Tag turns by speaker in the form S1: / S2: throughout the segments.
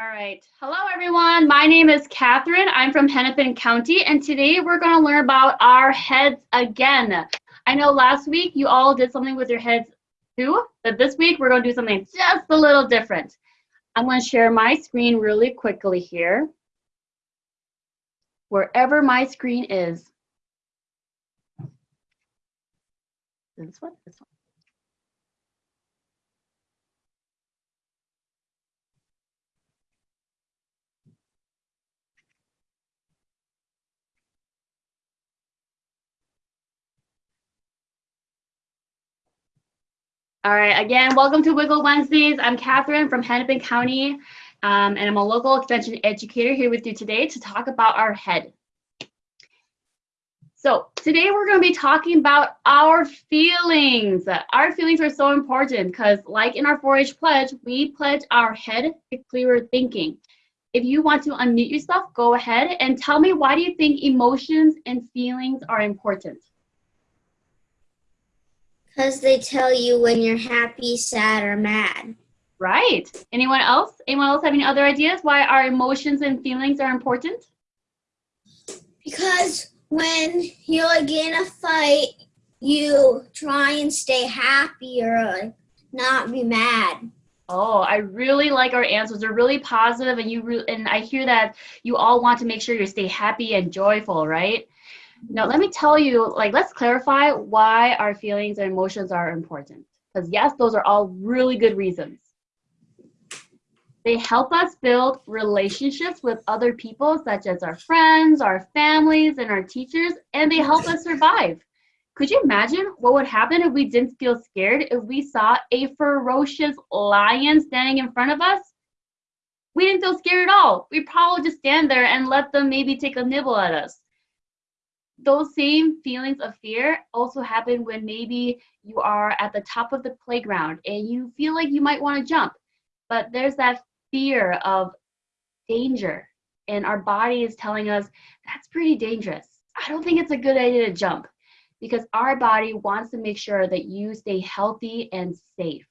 S1: All right. Hello, everyone. My name is Catherine. I'm from Hennepin County, and today we're going to learn about our heads again. I know last week you all did something with your heads too, but this week we're going to do something just a little different. I'm going to share my screen really quickly here. Wherever my screen is. This one? This one. All right, again, welcome to Wiggle Wednesdays. I'm Catherine from Hennepin County, um, and I'm a local extension educator here with you today to talk about our head. So today we're going to be talking about our feelings. Our feelings are so important because like in our 4-H pledge, we pledge our head to clearer thinking. If you want to unmute yourself, go ahead and tell me why do you think emotions and feelings are important?
S2: Because they tell you when you're happy, sad, or mad.
S1: Right. Anyone else? Anyone else have any other ideas why our emotions and feelings are important?
S2: Because when you're like in a fight, you try and stay happy or like, not be mad.
S1: Oh, I really like our answers. They're really positive, and you and I hear that you all want to make sure you stay happy and joyful, right? Now, let me tell you, like, let's clarify why our feelings and emotions are important. Because, yes, those are all really good reasons. They help us build relationships with other people, such as our friends, our families, and our teachers, and they help us survive. Could you imagine what would happen if we didn't feel scared if we saw a ferocious lion standing in front of us? We didn't feel scared at all. We'd probably just stand there and let them maybe take a nibble at us those same feelings of fear also happen when maybe you are at the top of the playground and you feel like you might want to jump, but there's that fear of danger, and our body is telling us that's pretty dangerous. I don't think it's a good idea to jump because our body wants to make sure that you stay healthy and safe.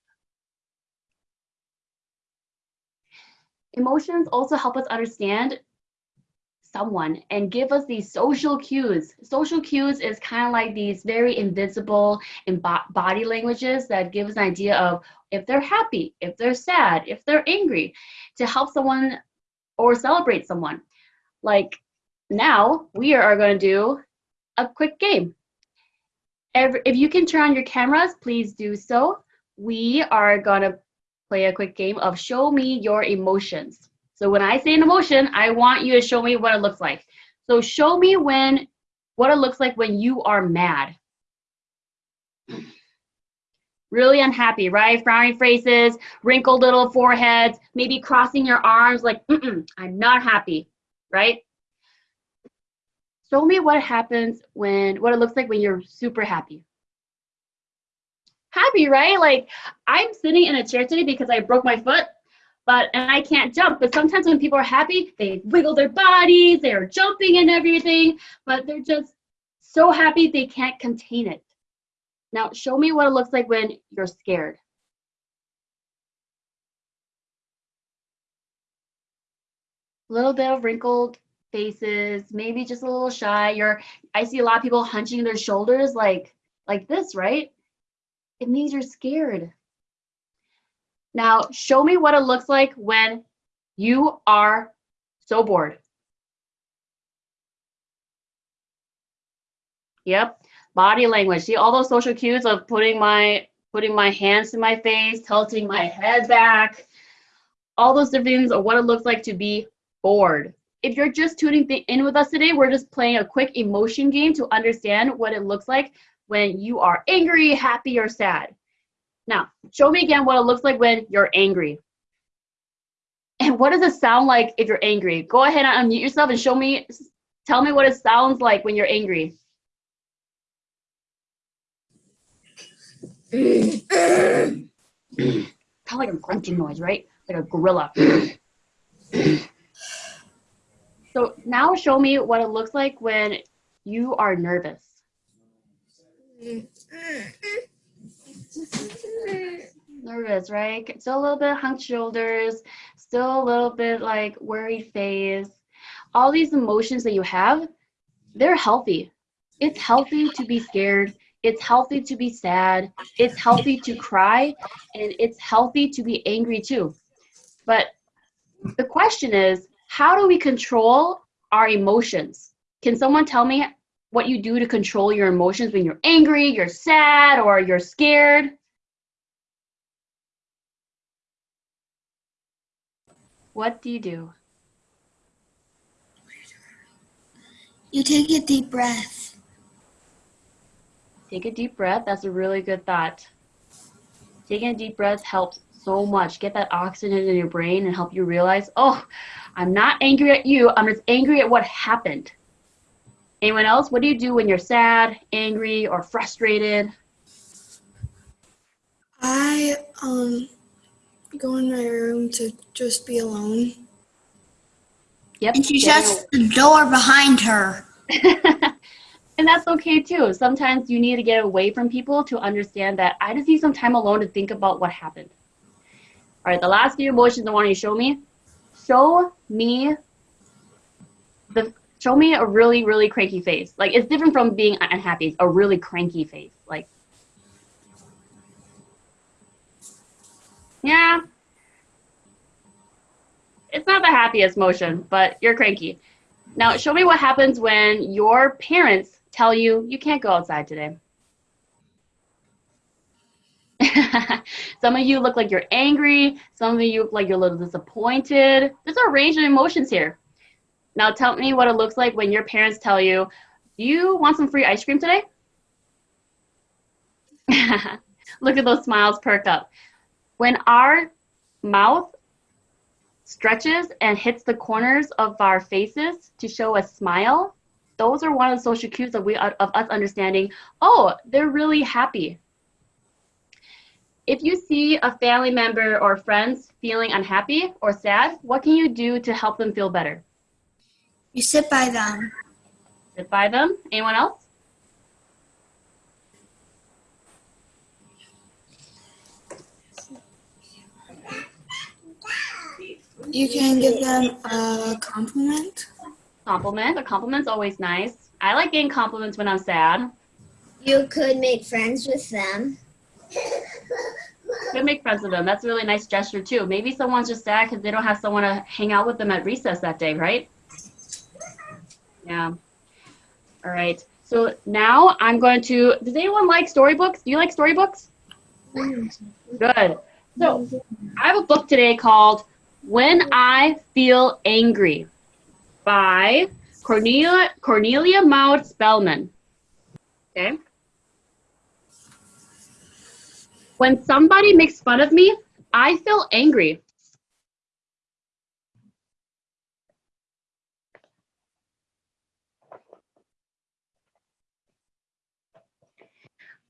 S1: Emotions also help us understand someone and give us these social cues. Social cues is kind of like these very invisible in body languages that give us an idea of if they're happy, if they're sad, if they're angry, to help someone or celebrate someone. Like now, we are going to do a quick game. If you can turn on your cameras, please do so. We are going to play a quick game of show me your emotions. So when I say an emotion, I want you to show me what it looks like. So show me when what it looks like when you are mad. Really unhappy, right? Frowning faces, wrinkled little foreheads, maybe crossing your arms like, mm -mm, I'm not happy, right? Show me what happens when, what it looks like when you're super happy. Happy, right? Like I'm sitting in a chair today because I broke my foot but and I can't jump. But sometimes when people are happy, they wiggle their bodies, they're jumping and everything, but they're just so happy they can't contain it. Now, show me what it looks like when you're scared. Little bit of wrinkled faces, maybe just a little shy. You're, I see a lot of people hunching their shoulders like, like this, right? It means you're scared. Now, show me what it looks like when you are so bored. Yep, body language. See all those social cues of putting my putting my hands to my face, tilting my head back, all those different things of what it looks like to be bored. If you're just tuning in with us today, we're just playing a quick emotion game to understand what it looks like when you are angry, happy, or sad. Now, show me again what it looks like when you're angry. And what does it sound like if you're angry? Go ahead and unmute yourself and show me, tell me what it sounds like when you're angry. kind of like a grunting noise, right? Like a gorilla. so now show me what it looks like when you are nervous. Nervous, right? Still a little bit hunched shoulders, still a little bit like worried face. All these emotions that you have, they're healthy. It's healthy to be scared. It's healthy to be sad. It's healthy to cry. And it's healthy to be angry too. But the question is, how do we control our emotions? Can someone tell me what you do to control your emotions when you're angry, you're sad, or you're scared? What do you do?
S2: You take a deep breath.
S1: Take a deep breath. That's a really good thought. Taking a deep breath helps so much. Get that oxygen in your brain and help you realize, oh, I'm not angry at you. I'm just angry at what happened. Anyone else? What do you do when you're sad, angry, or frustrated?
S3: I um go in my room to just be alone.
S1: Yep.
S2: And she shuts the door behind her.
S1: and that's okay too. Sometimes you need to get away from people to understand that I just need some time alone to think about what happened. All right, the last few emotions I want you to show me. Show me the show me a really really cranky face. Like it's different from being unhappy. It's a really cranky face. Like yeah, it's not the happiest motion, but you're cranky. Now, show me what happens when your parents tell you you can't go outside today. some of you look like you're angry. Some of you look like you're a little disappointed. There's a range of emotions here. Now, tell me what it looks like when your parents tell you, do you want some free ice cream today? look at those smiles perk up. When our mouth stretches and hits the corners of our faces to show a smile, those are one of the social cues of, we, of us understanding, oh, they're really happy. If you see a family member or friends feeling unhappy or sad, what can you do to help them feel better?
S2: You sit by them.
S1: Sit by them. Anyone else?
S3: You can give them a compliment.
S1: Compliment. A compliment's always nice. I like getting compliments when I'm sad.
S2: You could make friends with them.
S1: Could make friends with them. That's a really nice gesture too. Maybe someone's just sad because they don't have someone to hang out with them at recess that day, right? Yeah. All right. So now I'm going to. Does anyone like storybooks? Do you like storybooks? Mm. Good. So I have a book today called When I Feel Angry by Cornelia Cornelia Maude Spelman. Okay. When somebody makes fun of me, I feel angry.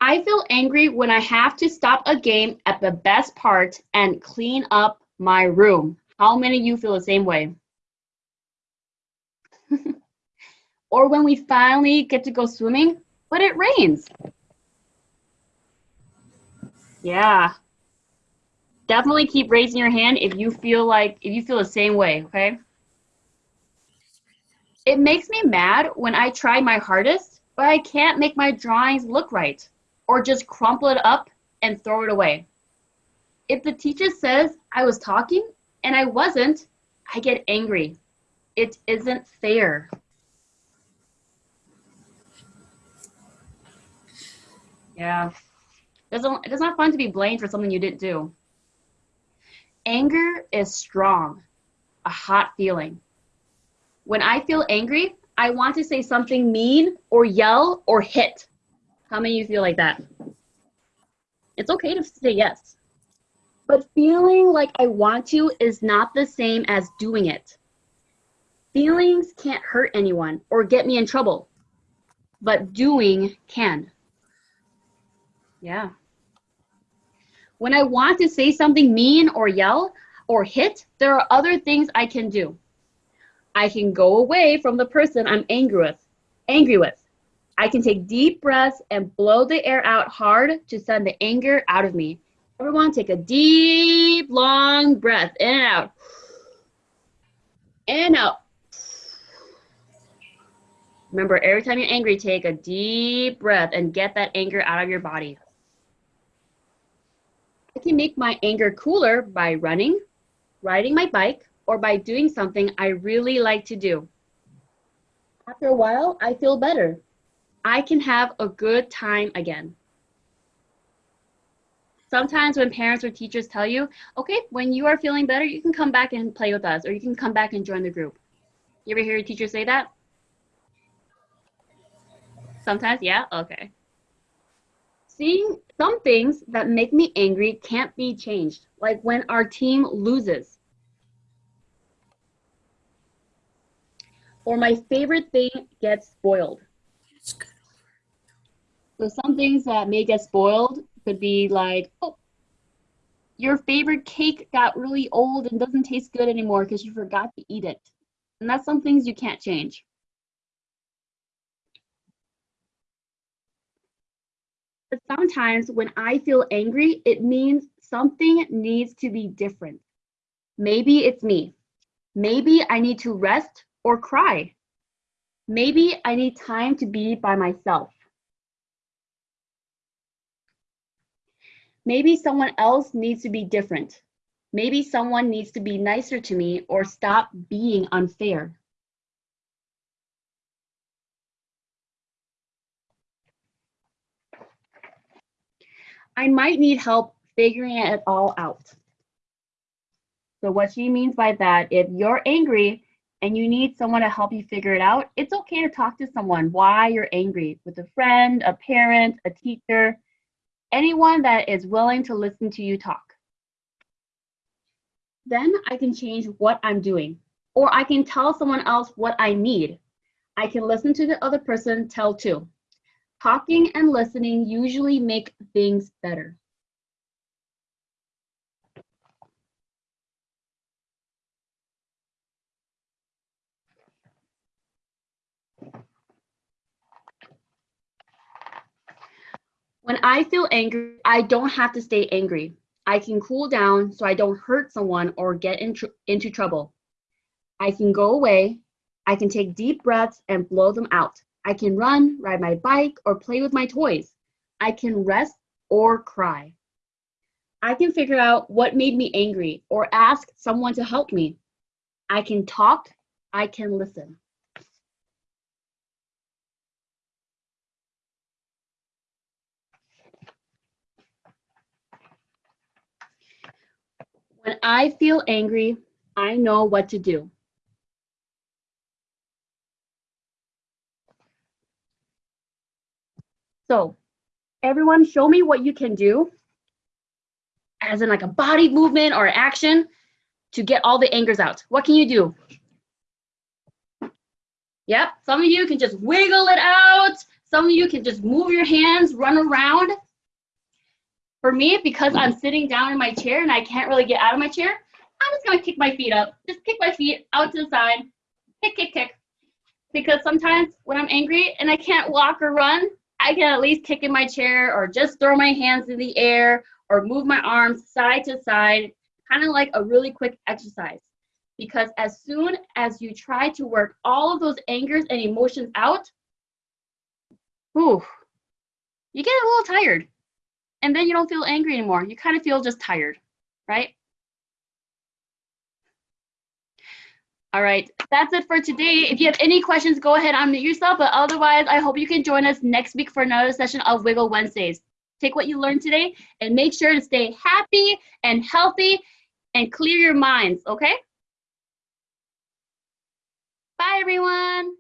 S1: I feel angry when I have to stop a game at the best part and clean up my room. How many of you feel the same way? or when we finally get to go swimming, but it rains. Yeah. Definitely keep raising your hand if you feel like, if you feel the same way, okay? It makes me mad when I try my hardest, but I can't make my drawings look right or just crumple it up and throw it away. If the teacher says I was talking and I wasn't, I get angry. It isn't fair. Yeah. It's not fun to be blamed for something you didn't do. Anger is strong, a hot feeling. When I feel angry, I want to say something mean or yell or hit. How many of you feel like that? It's okay to say yes. But feeling like I want to is not the same as doing it. Feelings can't hurt anyone or get me in trouble, but doing can. Yeah. When I want to say something mean or yell or hit, there are other things I can do. I can go away from the person I'm angry with. Angry with. I can take deep breaths and blow the air out hard to send the anger out of me. Everyone take a deep, long breath in and out. In and out. Remember, every time you're angry, take a deep breath and get that anger out of your body. I can make my anger cooler by running, riding my bike, or by doing something I really like to do. After a while, I feel better. I can have a good time again. Sometimes when parents or teachers tell you, okay, when you are feeling better, you can come back and play with us, or you can come back and join the group. You ever hear your teacher say that? Sometimes, yeah? Okay. Seeing some things that make me angry can't be changed, like when our team loses. Or my favorite thing gets spoiled. So some things that may get spoiled could be like, oh, your favorite cake got really old and doesn't taste good anymore because you forgot to eat it. And that's some things you can't change. But sometimes when I feel angry, it means something needs to be different. Maybe it's me. Maybe I need to rest or cry. Maybe I need time to be by myself. Maybe someone else needs to be different. Maybe someone needs to be nicer to me or stop being unfair. I might need help figuring it all out. So what she means by that, if you're angry and you need someone to help you figure it out, it's okay to talk to someone why you're angry with a friend, a parent, a teacher, anyone that is willing to listen to you talk. Then I can change what I'm doing, or I can tell someone else what I need. I can listen to the other person tell too. Talking and listening usually make things better. When I feel angry, I don't have to stay angry. I can cool down so I don't hurt someone or get in tr into trouble. I can go away. I can take deep breaths and blow them out. I can run, ride my bike, or play with my toys. I can rest or cry. I can figure out what made me angry or ask someone to help me. I can talk. I can listen. When I feel angry, I know what to do. So everyone show me what you can do as in like a body movement or action to get all the angers out. What can you do? Yep, some of you can just wiggle it out. Some of you can just move your hands, run around. For me, because I'm sitting down in my chair and I can't really get out of my chair, I'm just gonna kick my feet up. Just kick my feet out to the side, kick, kick, kick. Because sometimes when I'm angry and I can't walk or run, I can at least kick in my chair or just throw my hands in the air or move my arms side to side, kind of like a really quick exercise. Because as soon as you try to work all of those angers and emotions out, whew, you get a little tired. And then you don't feel angry anymore. You kind of feel just tired, right? All right, that's it for today. If you have any questions, go ahead and unmute yourself. But otherwise, I hope you can join us next week for another session of Wiggle Wednesdays. Take what you learned today and make sure to stay happy and healthy and clear your minds, okay? Bye, everyone.